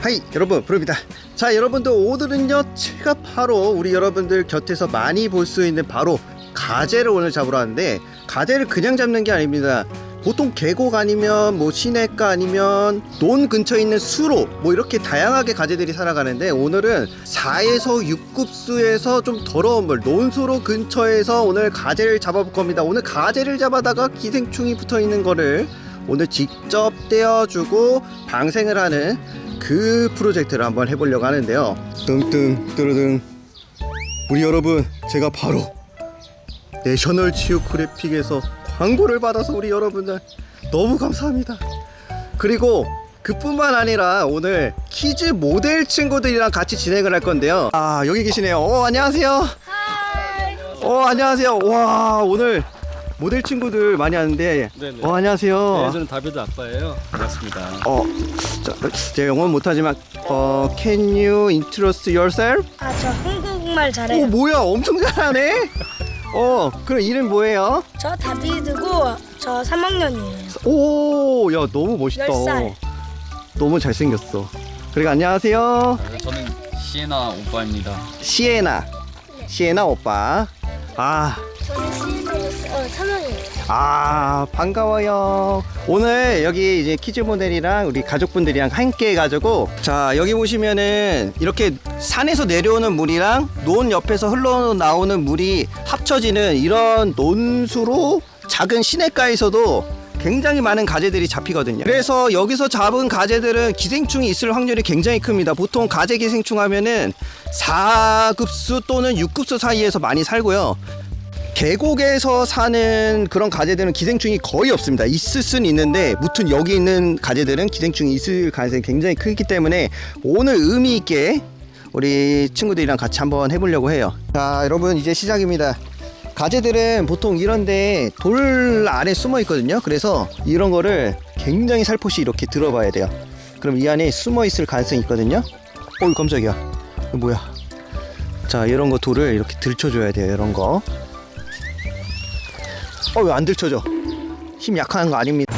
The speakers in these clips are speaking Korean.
하이 여러분 부릅니다. 자 여러분들 오늘은요 제가 바로 우리 여러분들 곁에서 많이 볼 수 있는 바로 가재를 오늘 잡으러 왔는데 가재를 그냥 잡는 게 아닙니다 보통 계곡 아니면 뭐 시내가 아니면 논 근처에 있는 수로 뭐 이렇게 다양하게 가재들이 살아가는데 오늘은 4에서 6급수에서 좀 더러운 물 논수로 근처에서 오늘 가재를 잡아볼 겁니다. 오늘 가재를 잡아다가 기생충이 붙어 있는 거를 오늘 직접 떼어주고 방생을 하는 그 프로젝트를 한번 해보려고 하는데요. 뚱뚱 뚜루둥. 우리 여러분 제가 바로 National Geographic에서 광고를 받아서 우리 여러분들 너무 감사합니다 그리고 그뿐만 아니라 오늘 키즈 모델 친구들이랑 같이 진행을 할 건데요 아 여기 계시네요 어 안녕하세요 어 안녕하세요 와 오늘 모델 친구들 많이 하는데 네네. 어 안녕하세요 네, 저는 다비드 아빠예요. 반갑습니다. 어, 자, 제가 영어는 못하지만 어, Can you introduce yourself? 아 저 한국말 오 잘해요. 뭐야 엄청 잘하네. 어, 그럼 이름 뭐예요? 저 다비드고 저 3학년이에요. 오, 야 너무 멋있다. 열 살. 너무 잘생겼어. 그리고 안녕하세요, 아, 저는 시에나 오빠입니다. 시에나, 시에나 오빠. 아, 저는 어 3학년이에요. 아 반가워요. 오늘 여기 이제 키즈 모델이랑 우리 가족분들이랑 함께 해가지고 자 여기 보시면은 이렇게 산에서 내려오는 물이랑 논 옆에서 흘러나오는 물이 합쳐지는 이런 논수로 작은 시냇가에서도 굉장히 많은 가재들이 잡히거든요. 그래서 여기서 잡은 가재들은 기생충이 있을 확률이 굉장히 큽니다. 보통 가재 기생충 하면은 4급수 또는 6급수 사이에서 많이 살고요 계곡에서 사는 그런 가재들은 기생충이 거의 없습니다. 있을 수는 있는데 무튼 여기 있는 가재들은 기생충이 있을 가능성이 굉장히 크기 때문에 오늘 의미 있게 우리 친구들이랑 같이 한번 해보려고 해요. 자, 여러분 이제 시작입니다. 가재들은 보통 이런데 돌 안에 숨어 있거든요. 그래서 이런 거를 굉장히 살포시 이렇게 들어봐야 돼요. 그럼 이 안에 숨어 있을 가능성이 있거든요. 어이 깜짝이야. 뭐야? 자, 이런 거 돌을 이렇게 들춰줘야 돼요. 이런 거. 어 왜 안 들쳐져? 힘 약한 거 아닙니다.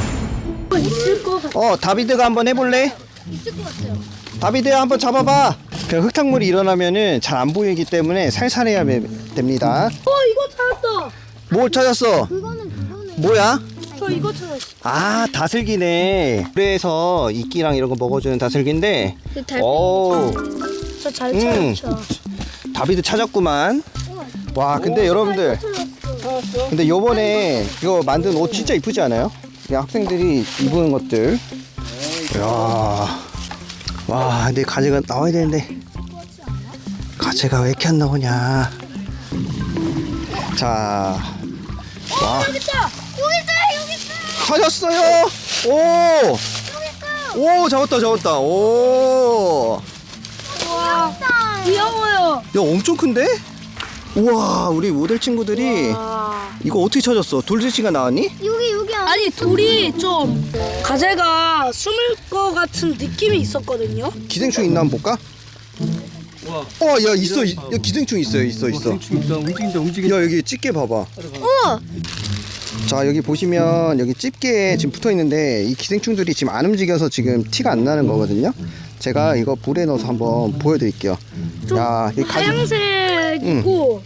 있을 것 같아. 어 다비드가 한번 해볼래? 있을 것 같아요. 다비드 한번 잡아봐. 그 흙탕물이 일어나면은 잘 안 보이기 때문에 살살해야 매- 됩니다. 어 이거 찾았다. 뭘 찾았어? 그거는 그거는. 뭐야? 저 이거 찾았어. 아 다슬기네. 그래서 이끼랑 이런 거 먹어주는 다슬기인데. 오 저잘 음. 찾았죠. 다비드 찾았구만. 와 근데 여러분들 근데 요번에 이거 만든 옷 진짜 이쁘지 않아요? 이 학생들이 입은 것들 이야 와 근데 가재가 나와야 되는데 가재가 왜 이렇게 안 나오냐 자와 여기 있다. 여기 있다. 여기 있다. 찾았어요 오오 잡았다 잡았다 오야 와. 귀여워요. 엄청 큰데? 우와 우리 모델 친구들이 와. 이거 어떻게 찾았어? 돌쇠씨가 나왔니? 여기 여기 아니 돌이 좀 가재가 숨을 것 같은 느낌이 있었거든요. 기생충 있나 한번 볼까? 와, 어, 야 있어, 이- 야, 기생충 있어요, 있어, 있어. 있다. 움직인다, 움직인다. 야 여기 집게 봐봐. 어. 자 여기 보시면 여기 집게에 지금 붙어 있는데 이 기생충들이 지금 안 움직여서 지금 티가 안 나는 거거든요. 제가 이거 불에 넣어서 한번 보여드릴게요. 좀 야, 이 가지. 하얀색이고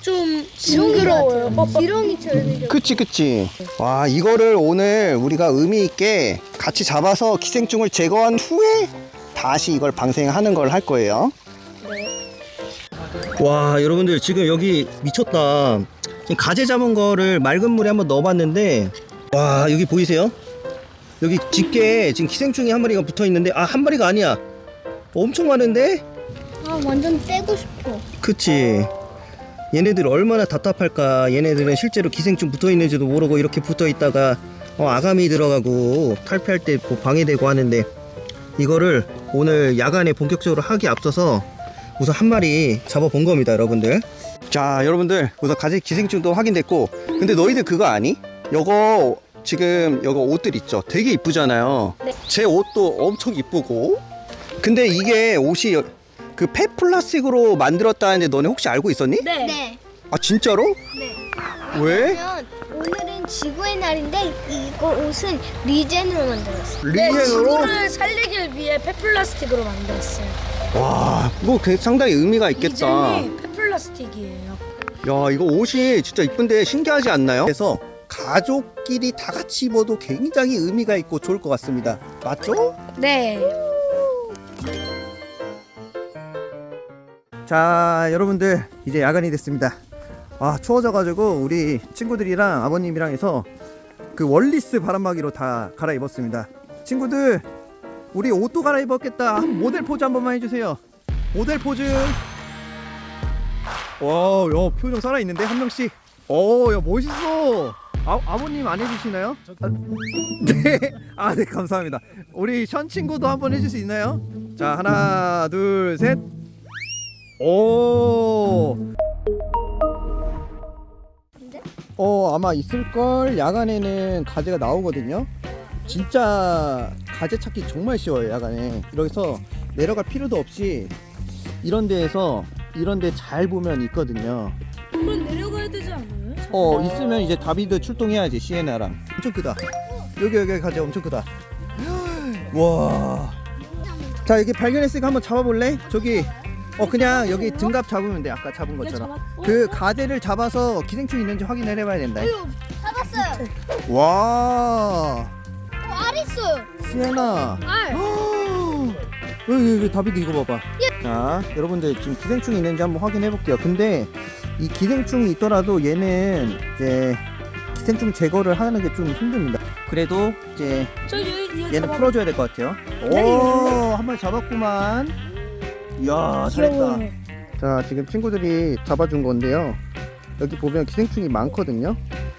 좀 징그러워요. 지렁이처럼. 그치, 그치. 와 이거를 오늘 우리가 의미 있게 같이 잡아서 기생충을 제거한 후에 다시 이걸 방생하는 걸 할 거예요. 와 여러분들 지금 여기 미쳤다 지금 가재 잡은 거를 맑은 물에 한번 넣어봤는데 와 여기 보이세요? 여기 집게에 지금 기생충이 한 마리가 붙어 있는데 아 한 마리가 아니야 엄청 많은데? 아 완전 떼고 싶어. 그치 얘네들 얼마나 답답할까? 얘네들은 실제로 기생충 붙어 있는지도 모르고 이렇게 붙어 있다가 어, 아가미 들어가고 탈피할 때 뭐 방해되고 하는데 이거를 오늘 야간에 본격적으로 하기 앞서서 우선 한 마리 잡아본 겁니다 여러분들. 자 여러분들 우선 가재 기생충도 확인됐고 근데 너희들 그거 아니? 요거 지금 요거 옷들 있죠? 되게 이쁘잖아요. 네. 제 옷도 엄청 이쁘고. 근데 이게 옷이 그 폐 플라스틱으로 만들었다는데 너네 혹시 알고 있었니? 네. 아 진짜로? 네. 왜? 그러면 오늘은 지구의 날인데 이거 옷은 regen으로 만들었어요. 네, regen으로? 지구를 살리기 위해 폐플라스틱으로 만들었어요. 와, 뭐 그 상당히 의미가 있겠다. regen이 폐플라스틱이에요. 야, 이거 옷이 진짜 이쁜데 신기하지 않나요? 그래서 가족끼리 다 같이 입어도 굉장히 의미가 있고 좋을 것 같습니다. 맞죠? 네. 자, 여러분들 이제 야간이 됐습니다. 아, 추워져 가지고 우리 친구들이랑 아버님이랑 해서 그 월리스 바람막이로 다 갈아입었습니다. 친구들, 우리 옷도 갈아입었겠다. 한 모델 포즈 한 번만 해주세요. 모델 포즈. 와, 야 표정 살아 있는데 한 명씩. 오, 야 멋있어. 아, 아버님 안 해주시나요? 아, 네, 아, 네 감사합니다. 우리 션 친구도 한번 해줄 수 있나요? 자, 하나, 둘, 셋. 오. 어 아마 있을걸? 야간에는 가재가 나오거든요. 진짜 가재 찾기 정말 쉬워요 야간에. 여기서 내려갈 필요도 없이 이런 데에서 이런 데 잘 보면 있거든요. 한번 내려가야 되지 않아요? 어 있으면 이제 다비드 출동해야지 시에나랑. 엄청 크다. 여기 여기 가재 엄청 크다. 와 자 여기 발견했으니까 한번 잡아볼래? 저기 어 그냥 여기 등갑 잡으면 돼. 아까 잡은 것처럼. 그 가재를 잡아서 기생충 있는지 확인을 해봐야 된다. 잡았어요. 와. 어, 알 있어요. 시에나 알. 여기 여기 다비드 이거 봐봐. 자 여러분들 지금 기생충이 있는지 한번 확인해 볼게요. 근데 이 기생충이 있더라도 얘는 이제 기생충 제거를 하는 게 좀 힘듭니다. 그래도 이제 얘는 풀어줘야 될 것 같아요. 네. 오한 마리 잡았구만 이야 잘했다. 자 지금 친구들이 잡아준 건데요. 여기 보면 기생충이 많거든요.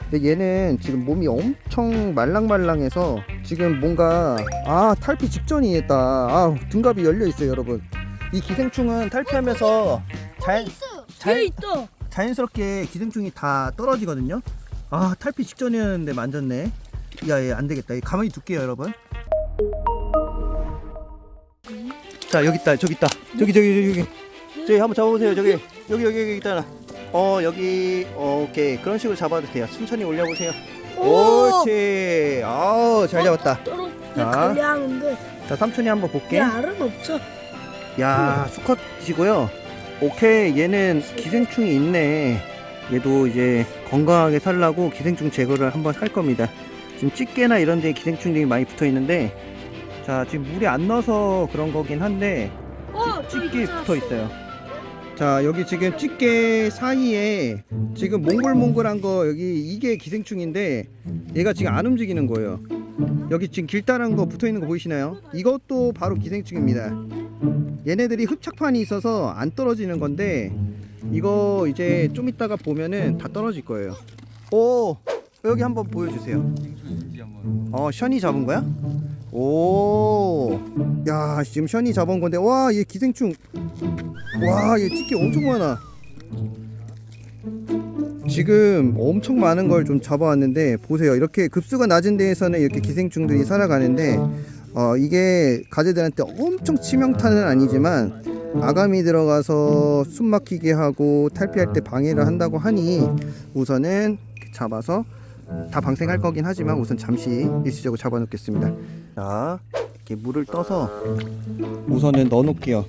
근데 얘는 지금 몸이 엄청 말랑말랑해서 지금 뭔가 아 탈피 직전이겠다 아 등갑이 열려 있어요 여러분. 이 기생충은 탈피하면서 자연, 자연. 자연스럽게 기생충이 다 떨어지거든요. 아 탈피 직전이었는데 만졌네. 야얘 안되겠다. 얘 가만히 둘게요 여러분 자 여기 있다. 저기 있다. 저기 저기 저기 저기. 한번 잡아보세요. 저기. 여기 여기 여기 있다. 어 여기. 어, 오케이. 그런 식으로 잡아도 돼요. 천천히 올려보세요. 오! 옳지. 아우 잘 잡았다. 떨어. 자. 자 삼촌이 한번 볼게. 얘 알은 없죠. 야 수컷이고요. 오케이. 얘는 기생충이 있네. 얘도 이제 건강하게 살라고 기생충 제거를 한번 할 겁니다. 지금 집게나 이런 데 기생충들이 많이 붙어 있는데 자 지금 물에 안 넣어서 그런 거긴 한데 어, 있잖아. 붙어 있어요 자 여기 지금 집게 사이에 지금 몽글몽글한 거 여기 이게 기생충인데 얘가 지금 안 움직이는 거예요 여기 지금 길다란 거 붙어 있는 거 보이시나요? 이것도 바로 기생충입니다 얘네들이 흡착판이 있어서 안 떨어지는 건데 이거 이제 좀 이따가 보면은 다 떨어질 거예요 오 여기 한번 보여주세요. 어 션이 잡은 거야? 오, 야 지금 션이 잡은 건데 와 얘 기생충, 와 얘 집게 엄청 많아. 지금 엄청 많은 걸 좀 잡아왔는데 보세요 이렇게 급수가 낮은 데에서는 이렇게 기생충들이 살아가는데 어 이게 가재들한테 엄청 치명타는 아니지만 아감이 들어가서 숨 막히게 하고 탈피할 때 방해를 한다고 하니 우선은 잡아서 다 방생할 거긴 하지만 우선 잠시 일시적으로 잡아놓겠습니다. 자, 이렇게 물을 떠서 우선은 넣어 놓을게요.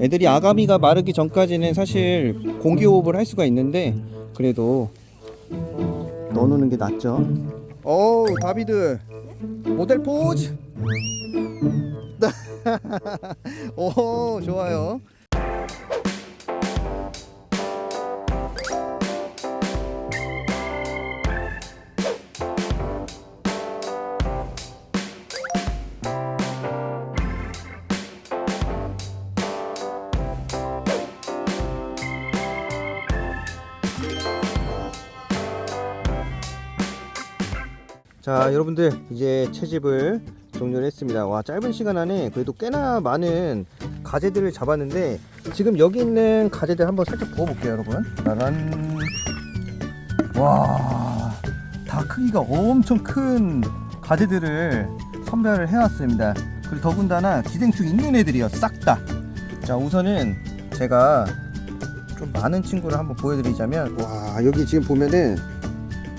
애들이 아가미가 마르기 전까지는 사실 공기호흡을 할 수가 있는데 그래도 넣어 놓는 게 낫죠. 어우, 다비드 모델 포즈. 오, 좋아요. 자 여러분들 이제 채집을 종료를 했습니다. 와 짧은 시간 안에 그래도 꽤나 많은 가재들을 잡았는데 지금 여기 있는 가재들 한번 살짝 부어볼게요 여러분. 짜란 와다 크기가 엄청 큰 가재들을 선별을 해왔습니다. 그리고 더군다나 기생충 있는 애들이요. 싹다자 우선은 제가 좀 많은 친구를 한번 보여드리자면 와 여기 지금 보면은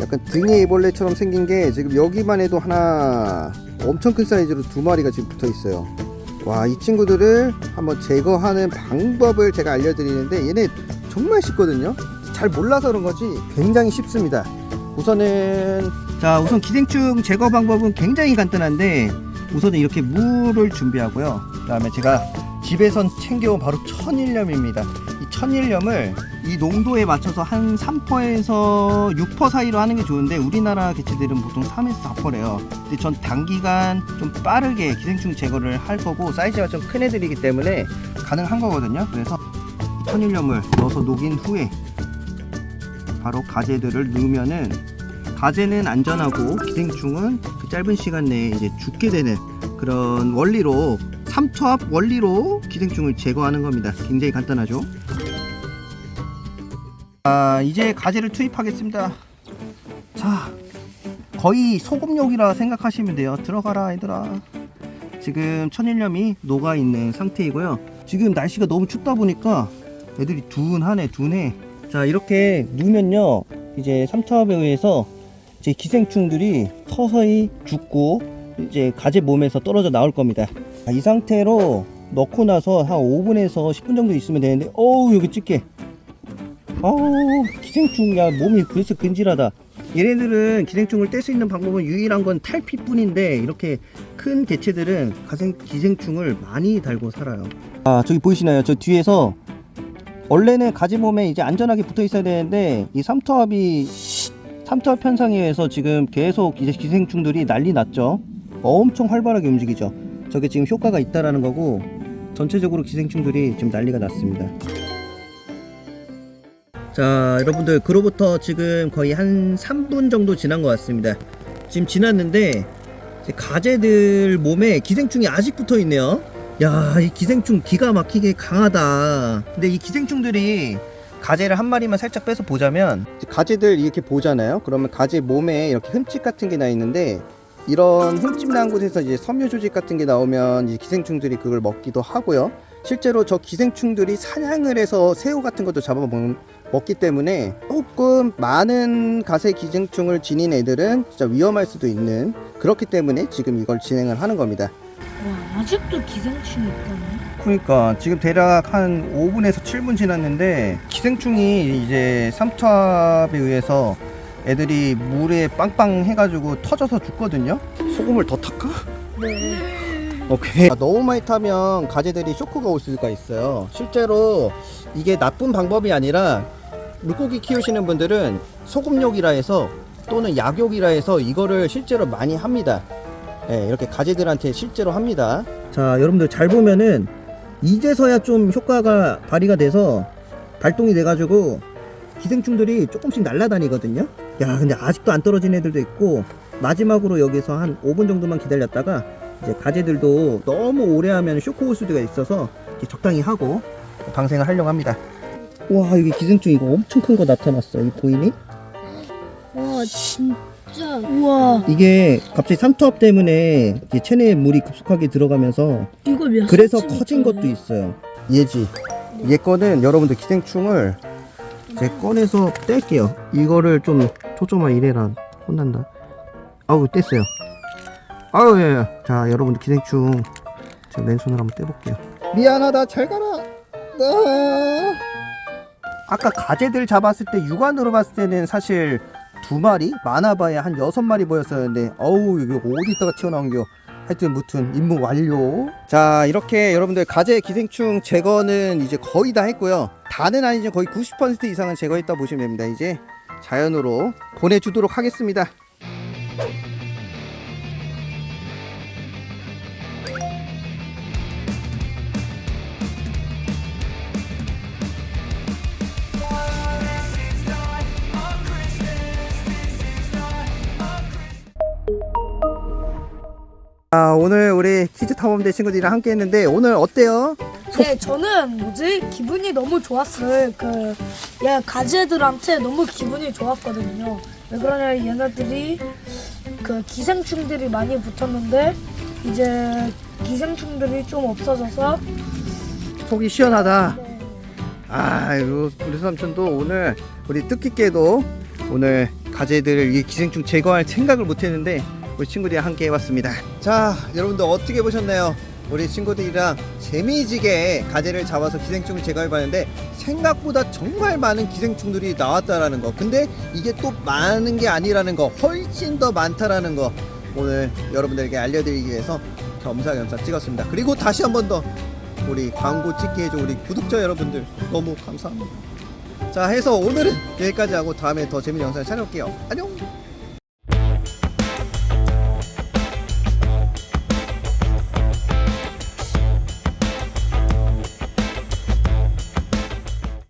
약간 등에 애벌레처럼 생긴 게 지금 여기만 해도 하나 엄청 큰 사이즈로 두 마리가 지금 붙어 있어요. 와, 이 친구들을 한번 제거하는 방법을 제가 알려드리는데 얘네 정말 쉽거든요. 잘 몰라서 그런 거지 굉장히 쉽습니다. 우선은 자 우선 기생충 제거 방법은 굉장히 간단한데 우선은 이렇게 물을 준비하고요. 그 다음에 제가 집에선 챙겨온 바로 천일염입니다. 이 천일염을 이 농도에 맞춰서 한 3%에서 6% 사이로 하는 게 좋은데 우리나라 개체들은 보통 3에서 4%래요. 근데 전 단기간 좀 빠르게 기생충 제거를 할 거고 사이즈가 좀 큰 애들이기 때문에 가능한 거거든요. 그래서 이 천일염을 넣어서 녹인 후에 바로 가재들을 넣으면은 가재는 안전하고 기생충은 그 짧은 시간 내에 이제 죽게 되는 그런 원리로 삼투압 원리로 기생충을 제거하는 겁니다. 굉장히 간단하죠. 아 이제 가재를 투입하겠습니다. 자 거의 소금욕이라 생각하시면 돼요. 들어가라 얘들아. 지금 천일염이 녹아 있는 상태이고요. 지금 날씨가 너무 춥다 보니까 애들이 둔하네 둔해. 자 이렇게 누면요 이제 삼투압에 의해서 이제 기생충들이 서서히 죽고 이제 가재 몸에서 떨어져 나올 겁니다. 자, 이 상태로 넣고 나서 한 5분에서 10분 정도 있으면 되는데 어우 여기 찌게 어우 기생충 야. 몸이 벌써 근질하다. 얘네들은 기생충을 뗄 수 있는 방법은 유일한 건 탈피뿐인데 이렇게 큰 개체들은 가생 기생충을 많이 달고 살아요. 아 저기 보이시나요? 저 뒤에서 원래는 가지 몸에 이제 안전하게 붙어 있어야 되는데 이 삼투압이 삼투압 현상에 의해서 지금 계속 이제 기생충들이 난리 났죠. 엄청 활발하게 움직이죠. 저게 지금 효과가 있다라는 거고 전체적으로 기생충들이 지금 난리가 났습니다 자 여러분들 그로부터 지금 거의 한 3분 정도 지난 것 같습니다. 지금 지났는데 가재들 몸에 기생충이 아직 붙어 있네요. 야 이 기생충 기가 막히게 강하다. 근데 이 기생충들이 가재를 한 마리만 살짝 빼서 보자면 가재들 이렇게 보잖아요? 그러면 가재 몸에 이렇게 흠집 같은 게 나 있는데 이런 흠집 난 곳에서 이제 섬유 조직 같은 게 나오면 이 기생충들이 그걸 먹기도 하고요. 실제로 저 기생충들이 사냥을 해서 새우 같은 것도 잡아 먹, 먹기 때문에 조금 많은 가세 기생충을 지닌 애들은 진짜 위험할 수도 있는 그렇기 때문에 지금 이걸 진행을 하는 겁니다 와 아직도 기생충이 있다네. 그러니까 지금 대략 한 5분에서 7분 지났는데 기생충이 이제 삼투압에 의해서 애들이 물에 빵빵 해가지고 터져서 죽거든요. 소금을 더 탈까? 네. 오케이. 아, 너무 많이 타면 가재들이 쇼크가 올 수가 있어요. 실제로 이게 나쁜 방법이 아니라 물고기 키우시는 분들은 소금욕이라 해서 또는 약욕이라 해서 이거를 실제로 많이 합니다. 예, 이렇게 가재들한테 실제로 합니다. 자, 여러분들 잘 보면은 이제서야 좀 효과가 발휘가 돼서 발동이 돼 가지고 기생충들이 조금씩 날아다니거든요. 야, 근데 아직도 안 떨어진 애들도 있고 마지막으로 여기서 한 5분 정도만 기다렸다가 이제 가재들도 너무 오래 하면 쇼크 올 수가 있어서 적당히 하고 방생을 하려고 합니다. 와, 여기 기생충 이거 엄청 큰 거 나타났어. 이 보이니? 와 진짜 우와 이게 갑자기 삼투압 때문에 이제 체내에 물이 급속하게 들어가면서 이거 몇 그래서? 커진 것도 있어요. 얘지. 얘 거는 여러분들 기생충을 제 꺼내서 뗄게요. 이거를 좀 초점만 이래라 혼난다. 아우 뗐어요. 아우 예, 예. 자 여러분들 기생충 제가 맨손으로 한번 떼볼게요. 미안하다 잘 가라. 아. 아까 가재들 잡았을 때 육안으로 봤을 때는 사실 두 마리 많아봐야 한 여섯 마리 보였었는데 어우 이거 어디다가 튀어나온겨. 하여튼 무튼 임무 완료. 자 이렇게 여러분들 가재 기생충 제거는 이제 거의 다 했고요. 다는 아니지만 거의 90% 이상은 제거했다 보시면 됩니다. 이제 자연으로 보내주도록 하겠습니다 아 오늘 우리 퀴즈 탐험대 친구들이랑 함께 했는데 오늘 어때요? 네, 저는 뭐지 기분이 너무 좋았어요. 그, 얘 가재들한테 너무 기분이 좋았거든요. 왜 그러냐, 얘네들이 그 기생충들이 많이 붙었는데 이제 기생충들이 좀 없어져서 속이 시원하다 네, 아, 우리 삼촌도 오늘 우리 뜻깊게도 오늘 가재들을 이 기생충 제거할 생각을 못했는데 우리 친구들이랑 함께 해봤습니다. 자, 여러분들 어떻게 보셨나요? 우리 친구들이랑 재미지게 가재를 잡아서 기생충을 제거해봤는데 생각보다 정말 많은 기생충들이 나왔다라는 거. 근데 이게 또 많은 게 아니라는 거, 훨씬 더 많다라는 거 오늘 여러분들에게 알려드리기 위해서 겸사겸사 찍었습니다. 그리고 다시 한 번 더 우리 광고 찍게 해준 우리 구독자 여러분들 너무 감사합니다. 자 해서 오늘은 여기까지 하고 다음에 더 재밌는 영상 찾아올게요. 안녕.